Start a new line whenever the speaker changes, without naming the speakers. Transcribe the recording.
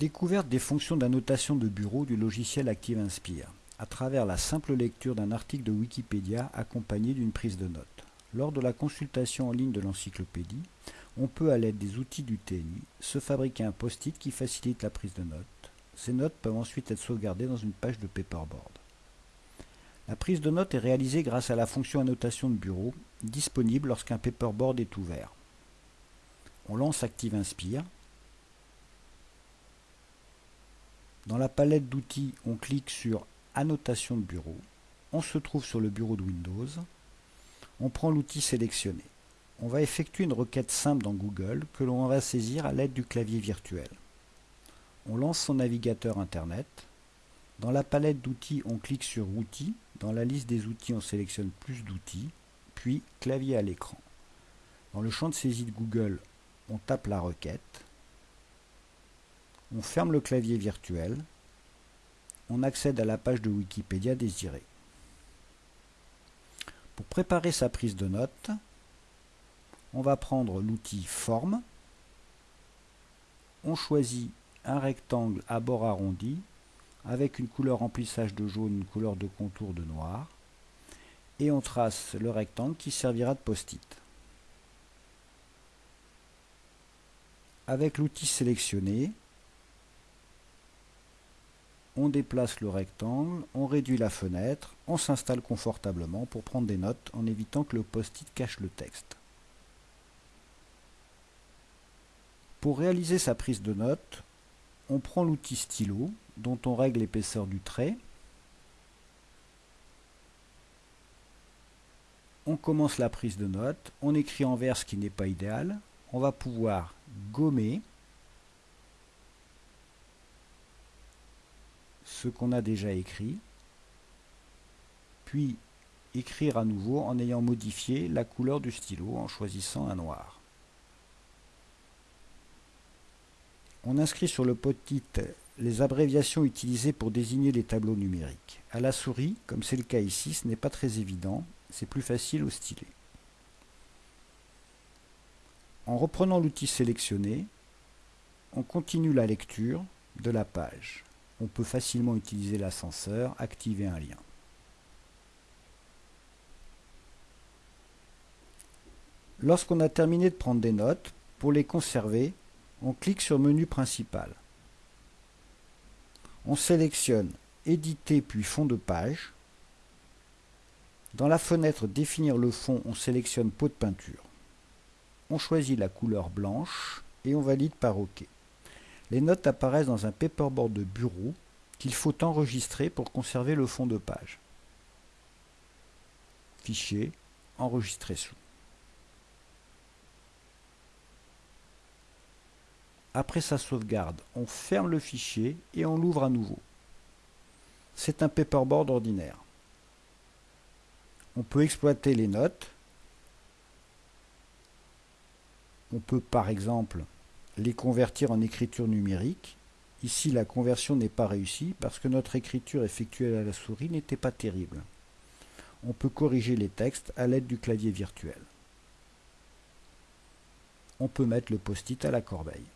Découverte des fonctions d'annotation de bureau du logiciel ActiveInspire à travers la simple lecture d'un article de Wikipédia accompagné d'une prise de notes. Lors de la consultation en ligne de l'encyclopédie, on peut à l'aide des outils du TNI se fabriquer un post-it qui facilite la prise de notes. Ces notes peuvent ensuite être sauvegardées dans une page de paperboard. La prise de notes est réalisée grâce à la fonction annotation de bureau, disponible lorsqu'un paperboard est ouvert. On lance ActiveInspire, Dans la palette d'outils, on clique sur Annotation de bureau. On se trouve sur le bureau de Windows. On prend l'outil sélectionné. On va effectuer une requête simple dans Google que l'on va saisir à l'aide du clavier virtuel. On lance son navigateur Internet. Dans la palette d'outils, on clique sur Outils. Dans la liste des outils, on sélectionne Plus d'outils, puis Clavier à l'écran. Dans le champ de saisie de Google, on tape la requête. On ferme le clavier virtuel. On accède à la page de Wikipédia désirée. Pour préparer sa prise de notes, on va prendre l'outil Forme. On choisit un rectangle à bord arrondi avec une couleur remplissage de jaune, une couleur de contour de noir. Et on trace le rectangle qui servira de post-it. Avec l'outil sélectionné, on déplace le rectangle, on réduit la fenêtre, on s'installe confortablement pour prendre des notes en évitant que le post-it cache le texte. Pour réaliser sa prise de notes, on prend l'outil stylo dont on règle l'épaisseur du trait. On commence la prise de notes, on écrit en vert ce qui n'est pas idéal. On va pouvoir gommer ce qu'on a déjà écrit, puis écrire à nouveau en ayant modifié la couleur du stylo en choisissant un noir. On inscrit sur le post-it les abréviations utilisées pour désigner les tableaux numériques. À la souris, comme c'est le cas ici, ce n'est pas très évident, c'est plus facile au stylet. En reprenant l'outil sélectionné, on continue la lecture de la page on peut facilement utiliser l'ascenseur, activer un lien. Lorsqu'on a terminé de prendre des notes, pour les conserver, on clique sur Menu principal. On sélectionne Éditer puis fond de page. Dans la fenêtre Définir le fond, on sélectionne Pot de peinture. On choisit la couleur blanche et on valide par OK. Les notes apparaissent dans un paperboard de bureau qu'il faut enregistrer pour conserver le fond de page. Fichier, enregistrer sous. Après sa sauvegarde, on ferme le fichier et on l'ouvre à nouveau. C'est un paperboard ordinaire. On peut exploiter les notes. On peut par exemple les convertir en écriture numérique. Ici, la conversion n'est pas réussie parce que notre écriture effectuée à la souris n'était pas terrible. On peut corriger les textes à l'aide du clavier virtuel. On peut mettre le post-it à la corbeille.